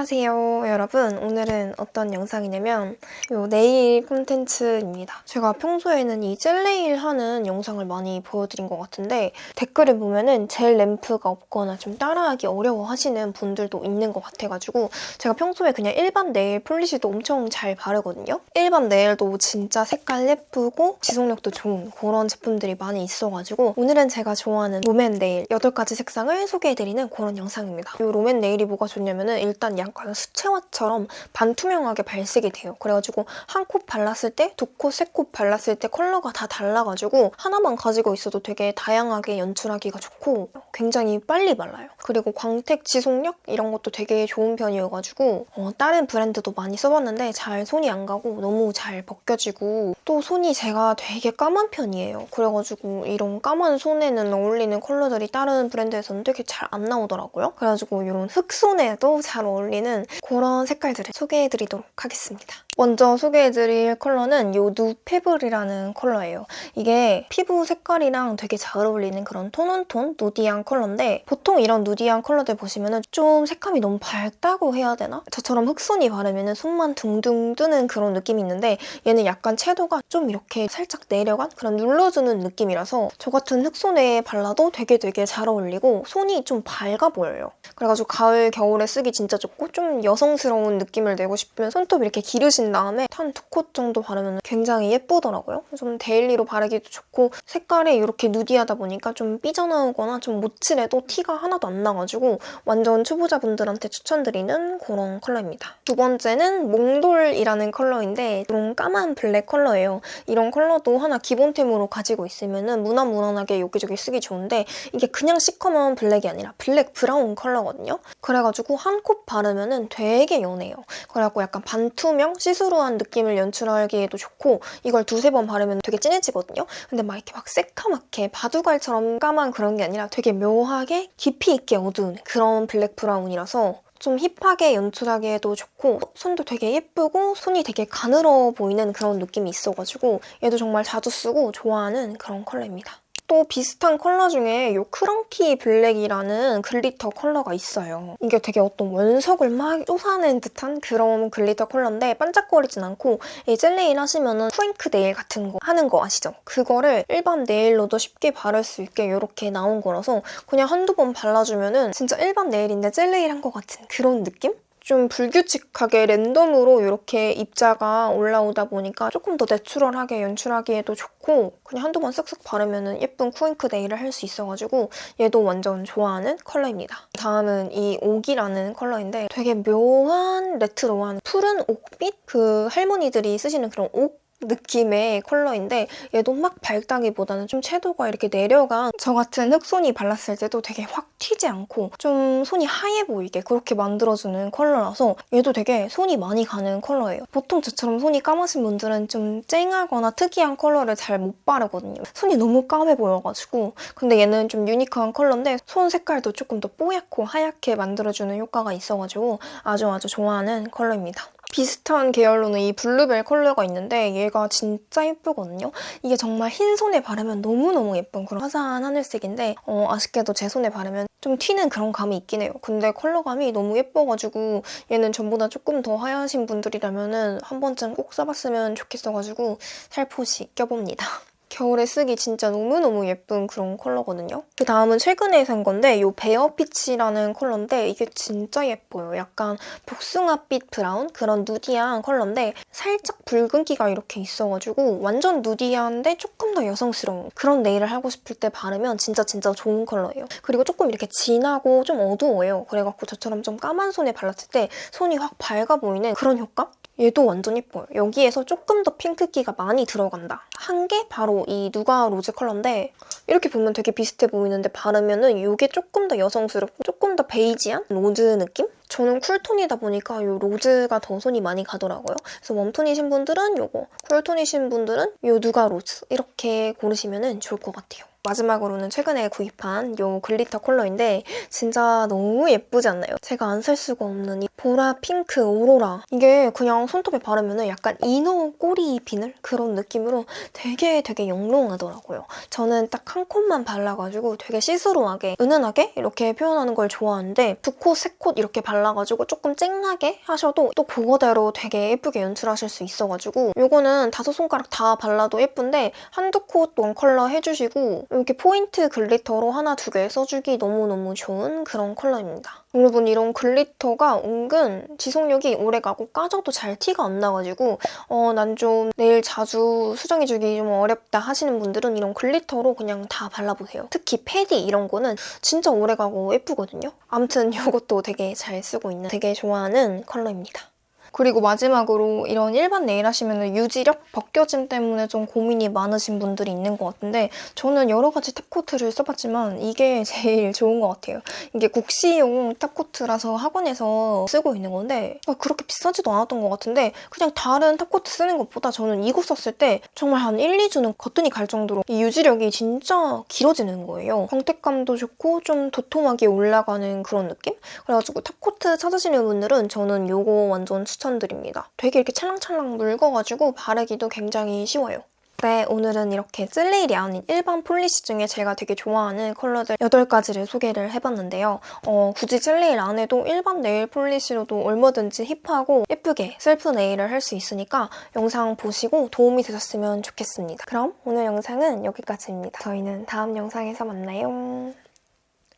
안녕하세요 여러분. 오늘은 어떤 영상이냐면 요 네일 콘텐츠입니다. 제가 평소에는 이 젤네일 하는 영상을 많이 보여드린 것 같은데 댓글을 보면은 젤 램프가 없거나 좀 따라하기 어려워 하시는 분들도 있는 것 같아가지고 제가 평소에 그냥 일반 nail polish도 엄청 잘 바르거든요. 일반 네일도 진짜 색깔 예쁘고 지속력도 좋은 그런 제품들이 많이 있어가지고 오늘은 제가 좋아하는 롬앤 네일 8가지 색상을 소개해드리는 그런 영상입니다. 이 롬앤 네일이 뭐가 좋냐면은 일단 약간 수채화처럼 반투명하게 발색이 돼요. 그래가지고 한 콧 발랐을 때, 두 콧, 세 콧 발랐을 때 컬러가 다 달라가지고 하나만 가지고 있어도 되게 다양하게 연출하기가 좋고 굉장히 빨리 발라요. 그리고 광택 지속력 이런 것도 되게 좋은 편이어가지고 어, 다른 브랜드도 많이 써봤는데 잘 손이 안 가고 너무 잘 벗겨지고 또 손이 제가 되게 까만 편이에요. 그래가지고 이런 까만 손에는 어울리는 컬러들이 다른 브랜드에서는 되게 잘 안 나오더라고요. 그래가지고 이런 흑손에도 잘 어울리는 그런 색깔들을 소개해드리도록 하겠습니다. 먼저 소개해드릴 컬러는 이 누페블이라는 컬러예요. 이게 피부 색깔이랑 되게 잘 어울리는 그런 tone on tone nudy한 컬러인데 보통 이런 nudy한 컬러들 보시면 좀 색감이 너무 밝다고 해야 되나? 저처럼 흑손이 바르면 손만 둥둥 뜨는 그런 느낌이 있는데 얘는 약간 채도가 좀 이렇게 살짝 내려간 그런 눌러주는 느낌이라서 저 같은 흑손에 발라도 되게 되게 잘 어울리고 손이 좀 밝아 보여요. 그래가지고 가을, 겨울에 쓰기 진짜 좋고 좀 여성스러운 느낌을 내고 싶으면 손톱 이렇게 기르신 다음에 한두콧 정도 바르면 굉장히 예쁘더라고요. 좀 daily로 바르기도 좋고 색깔이 이렇게 nudy하다 보니까 좀 삐져나오거나 좀 못칠해도 티가 하나도 안 나가지고 완전 초보자분들한테 추천드리는 그런 컬러입니다. 두 번째는 몽돌이라는 컬러인데 이런 까만 블랙 컬러예요. 이런 컬러도 하나 기본템으로 가지고 있으면 무난무난하게 여기저기 쓰기 좋은데 이게 그냥 시커먼 블랙이 아니라 블랙 브라운 컬러거든요. 그래가지고 한 콧 바르면 되게 연해요. 그래갖고 약간 반투명, see-through한 느낌을 연출하기에도 좋고 이걸 두세 번 바르면 되게 진해지거든요. 근데 막 이렇게 막 새카맣게 바둑알처럼 까만 그런 게 아니라 되게 묘하게 깊이 있게 어두운 그런 블랙 브라운이라서 좀 hip하게 연출하기에도 좋고 손도 되게 예쁘고 손이 되게 가늘어 보이는 그런 느낌이 있어가지고 얘도 정말 자주 쓰고 좋아하는 그런 컬러입니다. 또 비슷한 컬러 중에 이 크런키 블랙이라는 glitter 컬러가 있어요. 이게 되게 어떤 원석을 막 쏟아낸 듯한 그런 glitter 컬러인데 반짝거리진 않고 이 젤네일 하시면은 트윙크 네일 같은 거 하는 거 아시죠? 그거를 일반 네일로도 쉽게 바를 수 있게 이렇게 나온 거라서 그냥 한두 번 발라주면은 진짜 일반 네일인데 젤네일 한 것 같은 그런 느낌? 좀 불규칙하게 랜덤으로 이렇게 입자가 올라오다 보니까 조금 더 natural하게 연출하기에도 좋고 그냥 한두 번 쓱쓱 바르면 예쁜 쿠잉크 네일을 할 수 있어가지고 얘도 완전 좋아하는 컬러입니다. 다음은 이 옥이라는 컬러인데 되게 묘한 레트로한 푸른 옥빛? 그 할머니들이 쓰시는 그런 옥 느낌의 컬러인데 얘도 막 밝다기보다는 좀 채도가 이렇게 내려간 저 같은 흑손이 발랐을 때도 되게 확 튀지 않고 좀 손이 하얘 보이게 그렇게 만들어주는 컬러라서 얘도 되게 손이 많이 가는 컬러예요. 보통 저처럼 손이 까마신 분들은 좀 쨍하거나 특이한 컬러를 잘 못 바르거든요. 손이 너무 까매 보여가지고 근데 얘는 좀 unique한 컬러인데 손 색깔도 조금 더 뽀얗고 하얗게 만들어주는 효과가 있어가지고 아주 아주 좋아하는 컬러입니다. 비슷한 계열로는 이 bluebell 컬러가 있는데 얘가 진짜 예쁘거든요. 이게 정말 흰 손에 바르면 너무너무 예쁜 그런 화사한 하늘색인데 어, 아쉽게도 제 손에 바르면 좀 튀는 그런 감이 있긴 해요. 근데 컬러감이 너무 예뻐가지고 얘는 저보다 조금 더 하야신 분들이라면 한 번쯤 꼭 써봤으면 좋겠어가지고 살포시 껴봅니다. 겨울에 쓰기 진짜 너무너무 예쁜 그런 컬러거든요. 그 다음은 최근에 산 건데 이 bare peach라는 컬러인데 이게 진짜 예뻐요. 약간 복숭아빛 브라운 그런 nudy한 컬러인데 살짝 붉은기가 이렇게 있어가지고 완전 nudy한데 조금 더 여성스러운 그런 네일을 하고 싶을 때 바르면 진짜 진짜 좋은 컬러예요. 그리고 조금 이렇게 진하고 좀 어두워요. 그래갖고 저처럼 좀 까만 손에 발랐을 때 손이 확 밝아 보이는 그런 효과? 얘도 완전 예뻐요. 여기에서 조금 더 핑크기가 많이 들어간다. 한 게 바로 이 nougat rose 컬러인데 이렇게 보면 되게 비슷해 보이는데 바르면 은 이게 조금 더 여성스럽고 조금 더 베이지한 로즈 느낌? 저는 cool tone이다 보니까 이 rose가 더 손이 많이 가더라고요. 그래서 warm tone이신 분들은 이거, cool tone이신 분들은 이 nougat rose 이렇게 고르시면 좋을 것 같아요. 마지막으로는 최근에 구입한 이 glitter 컬러인데 진짜 너무 예쁘지 않나요? 제가 안 살 수가 없는 이 보라 핑크 오로라 이게 그냥 손톱에 바르면 약간 인어 꼬리 비늘 그런 느낌으로 되게 되게 영롱하더라고요. 저는 딱 한 coat만 발라가지고 되게 시스루하게 은은하게 이렇게 표현하는 걸 좋아하는데 두 coat, 세 coat 이렇게 발라 발라가지고 조금 쨍하게 하셔도 또 그거대로 되게 예쁘게 연출하실 수 있어가지고 이거는 다섯 손가락 다 발라도 예쁜데 한두 coat one color 해주시고 이렇게 포인트 glitter로 하나 두 개 써주기 너무너무 좋은 그런 컬러입니다. 여러분 이런 glitter가 은근 지속력이 오래가고 까져도 잘 티가 안 나가지고 어, 난 좀 네일 자주 수정해주기 좀 어렵다 하시는 분들은 이런 glitter로 그냥 다 발라보세요. 특히 페디 이런 거는 진짜 오래가고 예쁘거든요. 아무튼 이것도 되게 잘 쓰고 있는 되게 좋아하는 컬러입니다. 그리고 마지막으로 이런 일반 네일 하시면 유지력, 벗겨짐 때문에 좀 고민이 많으신 분들이 있는 것 같은데 저는 여러 가지 top coat를 써봤지만 이게 제일 좋은 것 같아요. 이게 국시용 top coat라서 학원에서 쓰고 있는 건데 아, 그렇게 비싸지도 않았던 것 같은데 그냥 다른 top coat 쓰는 것보다 저는 이거 썼을 때 정말 한 1, 2주는 거뜬히 갈 정도로 이 유지력이 진짜 길어지는 거예요. 광택감도 좋고 좀 도톰하게 올라가는 그런 느낌? 그래가지고 top coat 찾으시는 분들은 저는 이거 완전 추천 드립니다. 되게 이렇게 찰랑찰랑 묽어가지고 바르기도 굉장히 쉬워요. 네, 오늘은 이렇게 젤네일이 아닌 일반 polish 중에 제가 되게 좋아하는 컬러들 8가지를 소개를 해봤는데요. 어, 굳이 젤네일 안 해도 일반 네일 polish로도 얼마든지 hip하고 예쁘게 셀프 네일을 할 수 있으니까 영상 보시고 도움이 되셨으면 좋겠습니다. 그럼 오늘 영상은 여기까지입니다. 저희는 다음 영상에서 만나요.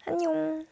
안녕!